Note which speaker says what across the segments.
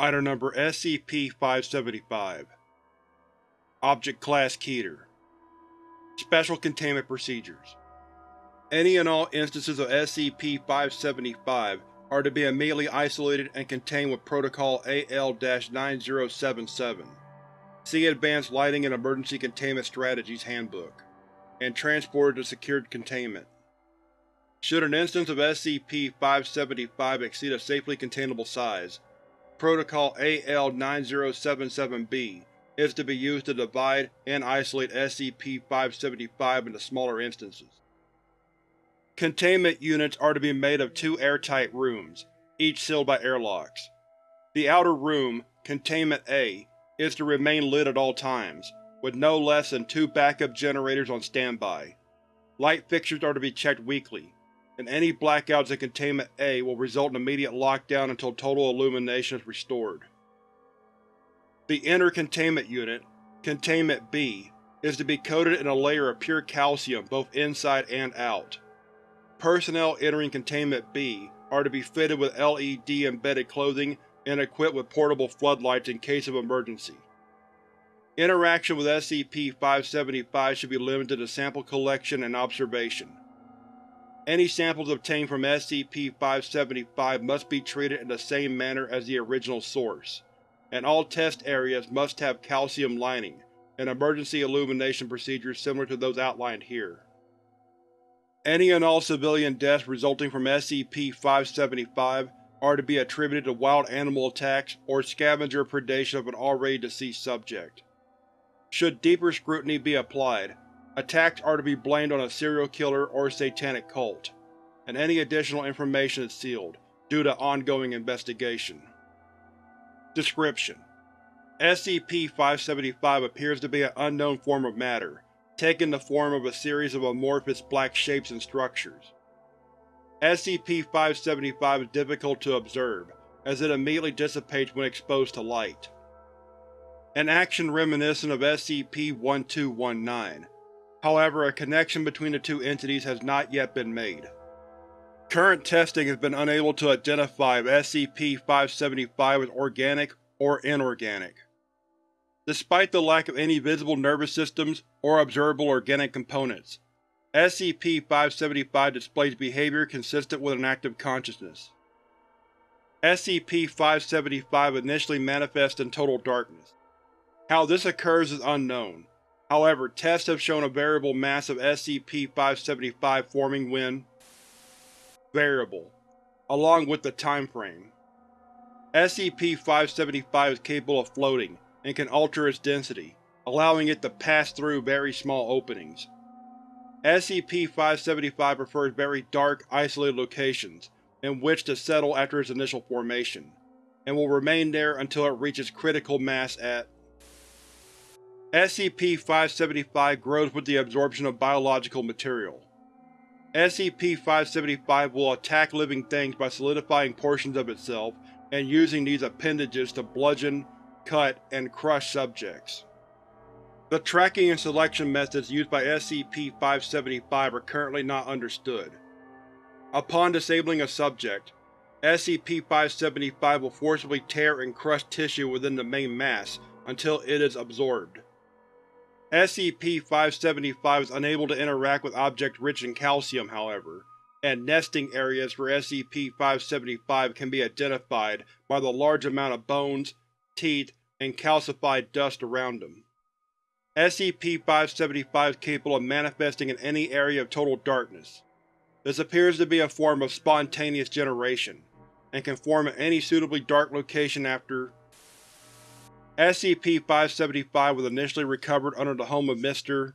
Speaker 1: Item Number SCP-575 Object Class Keter. Special Containment Procedures. Any and all instances of SCP-575 are to be immediately isolated and contained with Protocol AL-9077 See Advanced Lighting and Emergency Containment Strategies Handbook, and transported to secured containment. Should an instance of SCP-575 exceed a safely containable size, Protocol AL-9077-B is to be used to divide and isolate SCP-575 into smaller instances. Containment units are to be made of two airtight rooms, each sealed by airlocks. The outer room, Containment A, is to remain lit at all times, with no less than two backup generators on standby. Light fixtures are to be checked weekly, and any blackouts in Containment A will result in immediate lockdown until total illumination is restored. The inner containment unit, Containment B, is to be coated in a layer of pure calcium both inside and out. Personnel entering Containment B are to be fitted with LED-embedded clothing and equipped with portable floodlights in case of emergency. Interaction with SCP-575 should be limited to sample collection and observation. Any samples obtained from SCP-575 must be treated in the same manner as the original source, and all test areas must have calcium lining and emergency illumination procedures similar to those outlined here. Any and all civilian deaths resulting from SCP-575 are to be attributed to wild animal attacks or scavenger predation of an already deceased subject. Should deeper scrutiny be applied, Attacks are to be blamed on a serial killer or satanic cult, and any additional information is sealed, due to ongoing investigation. Description: SCP-575 appears to be an unknown form of matter, taking the form of a series of amorphous black shapes and structures. SCP-575 is difficult to observe, as it immediately dissipates when exposed to light. An action reminiscent of SCP-1219, However, a connection between the two entities has not yet been made. Current testing has been unable to identify if SCP-575 is organic or inorganic. Despite the lack of any visible nervous systems or observable organic components, SCP-575 displays behavior consistent with an active consciousness. SCP-575 initially manifests in total darkness. How this occurs is unknown, However, tests have shown a variable mass of SCP-575 forming when variable, along with the time frame. SCP-575 is capable of floating, and can alter its density, allowing it to pass through very small openings. SCP-575 prefers very dark, isolated locations in which to settle after its initial formation, and will remain there until it reaches critical mass at SCP-575 grows with the absorption of biological material. SCP-575 will attack living things by solidifying portions of itself and using these appendages to bludgeon, cut, and crush subjects. The tracking and selection methods used by SCP-575 are currently not understood. Upon disabling a subject, SCP-575 will forcibly tear and crush tissue within the main mass until it is absorbed. SCP-575 is unable to interact with objects rich in calcium, however, and nesting areas for SCP-575 can be identified by the large amount of bones, teeth, and calcified dust around them. SCP-575 is capable of manifesting in any area of total darkness. This appears to be a form of spontaneous generation, and can form in any suitably dark location after SCP-575 was initially recovered under the home of Mr.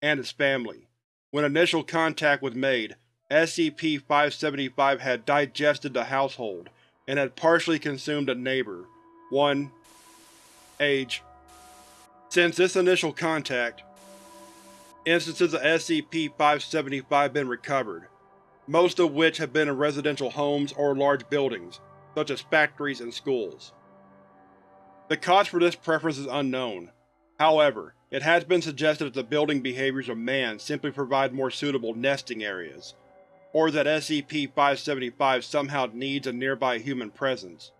Speaker 1: and his family. When initial contact was made, SCP-575 had digested the household, and had partially consumed a neighbor. 1. Age Since this initial contact, instances of SCP-575 have been recovered, most of which have been in residential homes or large buildings, such as factories and schools. The cause for this preference is unknown. However, it has been suggested that the building behaviors of man simply provide more suitable nesting areas, or that SCP-575 somehow needs a nearby human presence.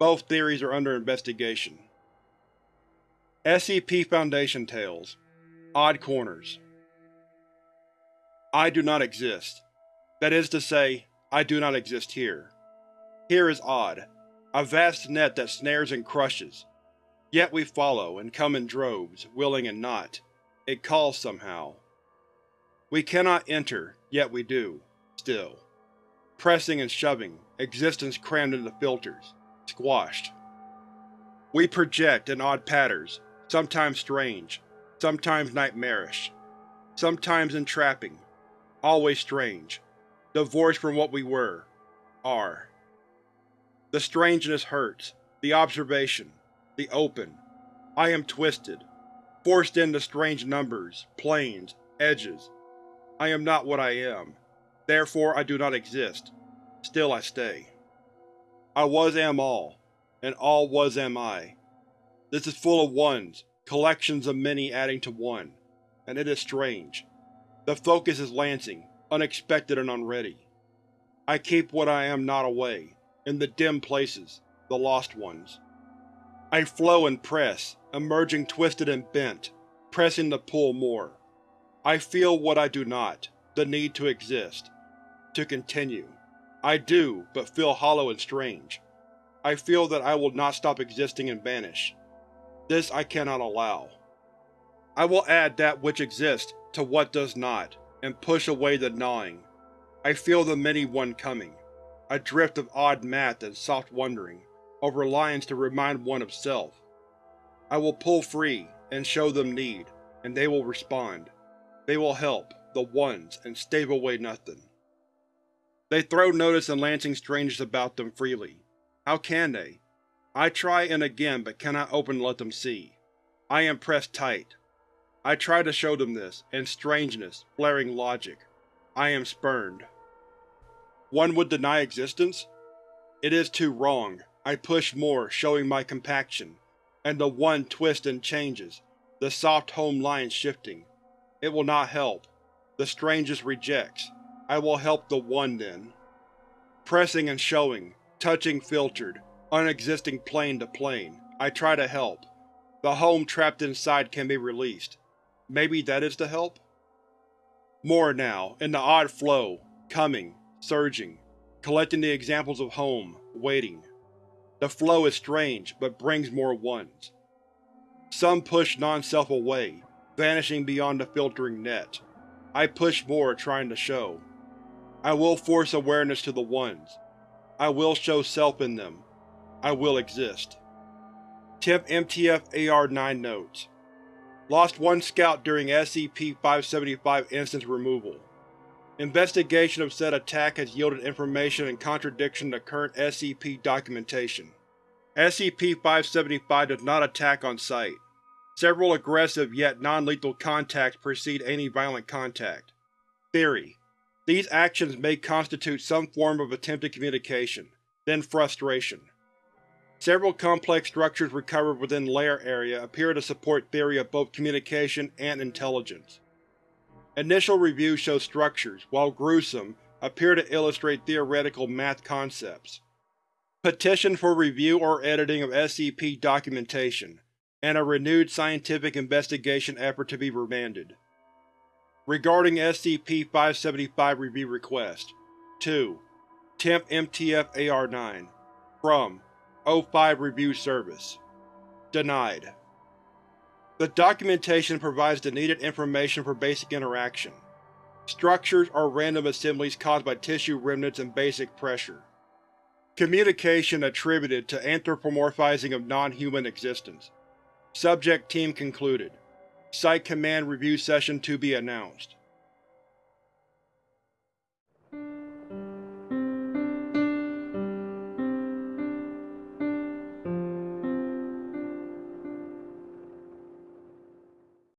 Speaker 1: Both theories are under investigation. SCP Foundation Tales Odd Corners I do not exist. That is to say, I do not exist here. Here is odd, a vast net that snares and crushes. Yet we follow, and come in droves, willing and not. It calls somehow. We cannot enter, yet we do, still. Pressing and shoving, existence crammed into filters, squashed. We project in odd patterns, sometimes strange, sometimes nightmarish, sometimes entrapping, always strange, divorced from what we were, are. The strangeness hurts, the observation, the open. I am twisted, forced into strange numbers, planes, edges. I am not what I am, therefore I do not exist. Still I stay. I was am all, and all was am I. This is full of ones, collections of many adding to one, and it is strange. The focus is lancing, unexpected and unready. I keep what I am not away, in the dim places, the lost ones. I flow and press, emerging twisted and bent, pressing to pull more. I feel what I do not, the need to exist. To continue. I do, but feel hollow and strange. I feel that I will not stop existing and vanish. This I cannot allow. I will add that which exists to what does not, and push away the gnawing. I feel the Many One coming, a drift of odd math and soft wondering, over lines to remind one of self. I will pull free, and show them need, and they will respond. They will help, the Ones, and stave away nothing. They throw notice and lancing strangeness about them freely. How can they? I try and again but cannot open and let them see. I am pressed tight. I try to show them this, and strangeness, flaring logic. I am spurned. One would deny existence? It is too wrong. I push more, showing my compaction, and the One twists and changes, the soft home lines shifting. It will not help. The strangest rejects. I will help the One then. Pressing and showing, touching filtered, unexisting plane to plane, I try to help. The home trapped inside can be released. Maybe that is the help? More now, in the odd flow, coming, surging, collecting the examples of home, waiting. The flow is strange, but brings more ones. Some push non-self away, vanishing beyond the filtering net. I push more, trying to show. I will force awareness to the ones. I will show self in them. I will exist. Temp MTF AR-9 Notes Lost one scout during SCP-575 instance removal. Investigation of said attack has yielded information in contradiction to current SCP documentation. SCP-575 does not attack on sight. Several aggressive yet non-lethal contacts precede any violent contact. Theory: These actions may constitute some form of attempted communication, then frustration. Several complex structures recovered within lair area appear to support theory of both communication and intelligence. Initial review shows structures, while gruesome, appear to illustrate theoretical math concepts. Petition for review or editing of SCP documentation and a renewed scientific investigation effort to be remanded. Regarding SCP-575 Review Request 2. Temp MTF AR-9 From O5 Review Service Denied. The documentation provides the needed information for basic interaction. Structures are random assemblies caused by tissue remnants and basic pressure. Communication attributed to anthropomorphizing of non-human existence. Subject Team concluded. Site Command Review Session to be announced.